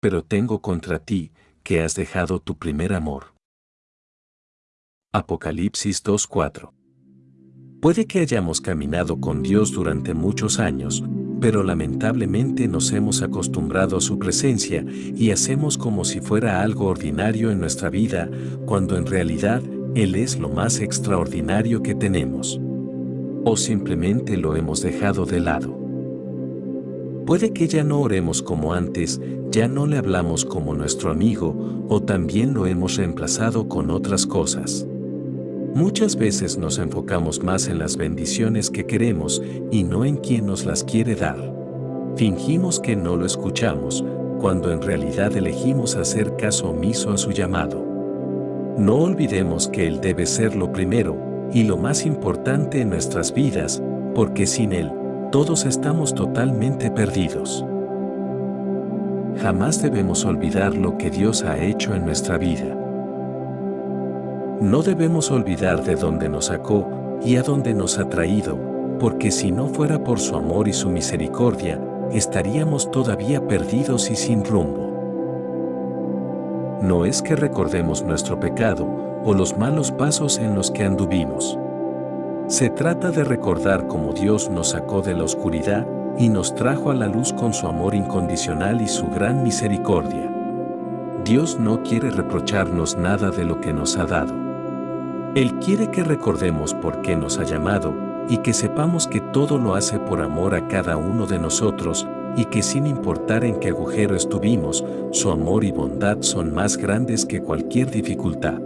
pero tengo contra ti, que has dejado tu primer amor. Apocalipsis 2.4 Puede que hayamos caminado con Dios durante muchos años, pero lamentablemente nos hemos acostumbrado a su presencia y hacemos como si fuera algo ordinario en nuestra vida, cuando en realidad Él es lo más extraordinario que tenemos. O simplemente lo hemos dejado de lado. Puede que ya no oremos como antes, ya no le hablamos como nuestro amigo, o también lo hemos reemplazado con otras cosas. Muchas veces nos enfocamos más en las bendiciones que queremos y no en quien nos las quiere dar. Fingimos que no lo escuchamos, cuando en realidad elegimos hacer caso omiso a su llamado. No olvidemos que Él debe ser lo primero y lo más importante en nuestras vidas, porque sin Él, todos estamos totalmente perdidos. Jamás debemos olvidar lo que Dios ha hecho en nuestra vida. No debemos olvidar de dónde nos sacó y a dónde nos ha traído, porque si no fuera por su amor y su misericordia, estaríamos todavía perdidos y sin rumbo. No es que recordemos nuestro pecado o los malos pasos en los que anduvimos. Se trata de recordar cómo Dios nos sacó de la oscuridad y nos trajo a la luz con su amor incondicional y su gran misericordia. Dios no quiere reprocharnos nada de lo que nos ha dado. Él quiere que recordemos por qué nos ha llamado y que sepamos que todo lo hace por amor a cada uno de nosotros y que sin importar en qué agujero estuvimos, su amor y bondad son más grandes que cualquier dificultad.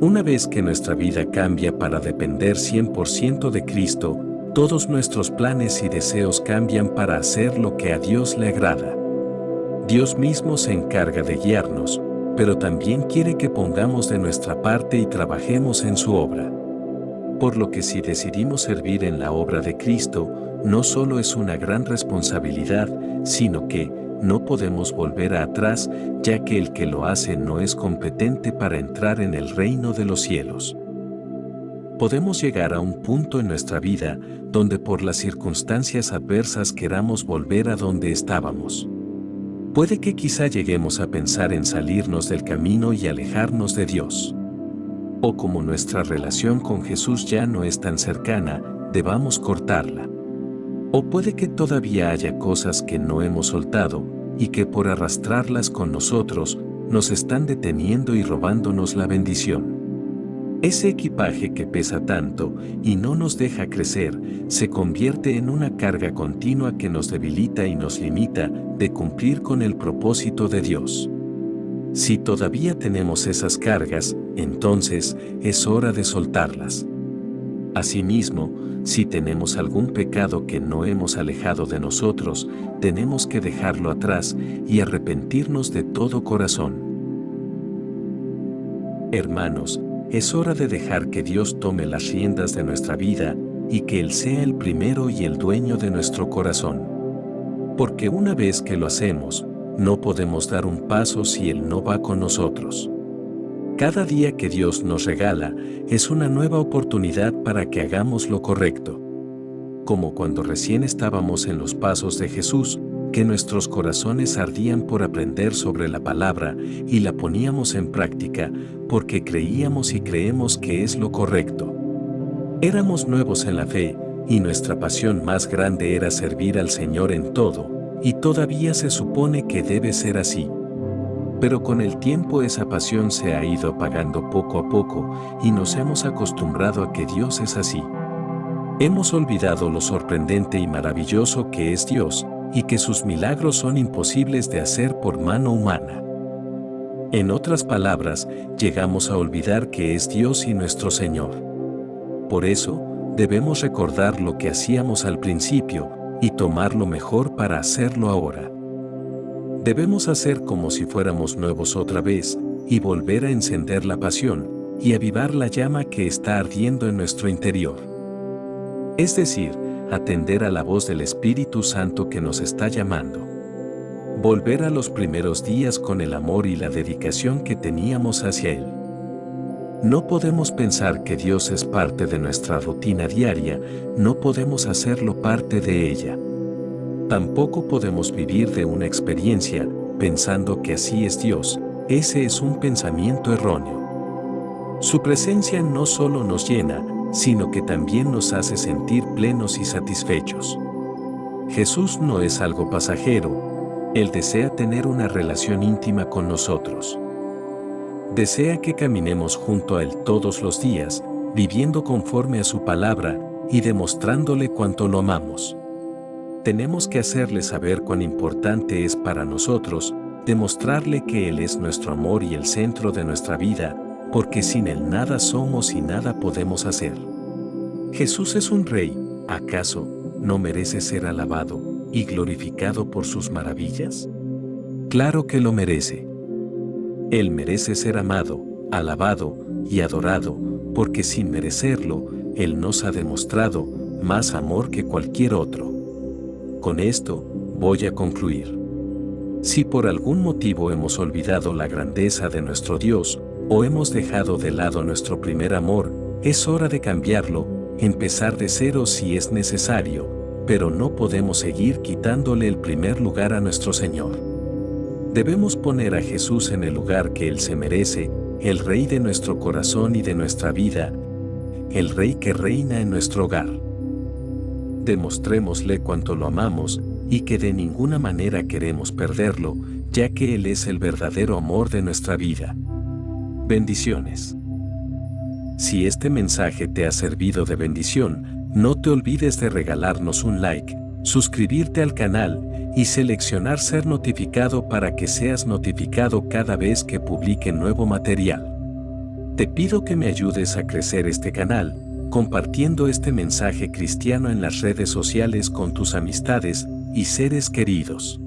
Una vez que nuestra vida cambia para depender 100% de Cristo, todos nuestros planes y deseos cambian para hacer lo que a Dios le agrada. Dios mismo se encarga de guiarnos, pero también quiere que pongamos de nuestra parte y trabajemos en su obra. Por lo que si decidimos servir en la obra de Cristo, no solo es una gran responsabilidad, sino que no podemos volver atrás, ya que el que lo hace no es competente para entrar en el reino de los cielos. Podemos llegar a un punto en nuestra vida donde por las circunstancias adversas queramos volver a donde estábamos. Puede que quizá lleguemos a pensar en salirnos del camino y alejarnos de Dios. O como nuestra relación con Jesús ya no es tan cercana, debamos cortarla. O puede que todavía haya cosas que no hemos soltado y que por arrastrarlas con nosotros nos están deteniendo y robándonos la bendición. Ese equipaje que pesa tanto y no nos deja crecer, se convierte en una carga continua que nos debilita y nos limita de cumplir con el propósito de Dios. Si todavía tenemos esas cargas, entonces es hora de soltarlas. Asimismo, si tenemos algún pecado que no hemos alejado de nosotros, tenemos que dejarlo atrás y arrepentirnos de todo corazón. Hermanos, es hora de dejar que Dios tome las riendas de nuestra vida y que Él sea el primero y el dueño de nuestro corazón. Porque una vez que lo hacemos, no podemos dar un paso si Él no va con nosotros. Cada día que Dios nos regala es una nueva oportunidad para que hagamos lo correcto. Como cuando recién estábamos en los pasos de Jesús, que nuestros corazones ardían por aprender sobre la palabra y la poníamos en práctica porque creíamos y creemos que es lo correcto. Éramos nuevos en la fe y nuestra pasión más grande era servir al Señor en todo, y todavía se supone que debe ser así. Pero con el tiempo esa pasión se ha ido apagando poco a poco y nos hemos acostumbrado a que Dios es así. Hemos olvidado lo sorprendente y maravilloso que es Dios y que sus milagros son imposibles de hacer por mano humana. En otras palabras, llegamos a olvidar que es Dios y nuestro Señor. Por eso, debemos recordar lo que hacíamos al principio y tomar lo mejor para hacerlo ahora. Debemos hacer como si fuéramos nuevos otra vez y volver a encender la pasión y avivar la llama que está ardiendo en nuestro interior. Es decir, atender a la voz del Espíritu Santo que nos está llamando. Volver a los primeros días con el amor y la dedicación que teníamos hacia Él. No podemos pensar que Dios es parte de nuestra rutina diaria, no podemos hacerlo parte de ella. Tampoco podemos vivir de una experiencia pensando que así es Dios, ese es un pensamiento erróneo. Su presencia no solo nos llena, sino que también nos hace sentir plenos y satisfechos. Jesús no es algo pasajero, Él desea tener una relación íntima con nosotros. Desea que caminemos junto a Él todos los días, viviendo conforme a su palabra y demostrándole cuánto lo amamos. Tenemos que hacerle saber cuán importante es para nosotros, demostrarle que Él es nuestro amor y el centro de nuestra vida, porque sin Él nada somos y nada podemos hacer. Jesús es un rey, ¿acaso no merece ser alabado y glorificado por sus maravillas? Claro que lo merece. Él merece ser amado, alabado y adorado, porque sin merecerlo, Él nos ha demostrado más amor que cualquier otro. Con esto, voy a concluir. Si por algún motivo hemos olvidado la grandeza de nuestro Dios, o hemos dejado de lado nuestro primer amor, es hora de cambiarlo, empezar de cero si es necesario, pero no podemos seguir quitándole el primer lugar a nuestro Señor. Debemos poner a Jesús en el lugar que Él se merece, el Rey de nuestro corazón y de nuestra vida, el Rey que reina en nuestro hogar. Demostrémosle cuánto lo amamos y que de ninguna manera queremos perderlo, ya que Él es el verdadero amor de nuestra vida. Bendiciones. Si este mensaje te ha servido de bendición, no te olvides de regalarnos un like, suscribirte al canal y seleccionar ser notificado para que seas notificado cada vez que publique nuevo material. Te pido que me ayudes a crecer este canal, compartiendo este mensaje cristiano en las redes sociales con tus amistades y seres queridos.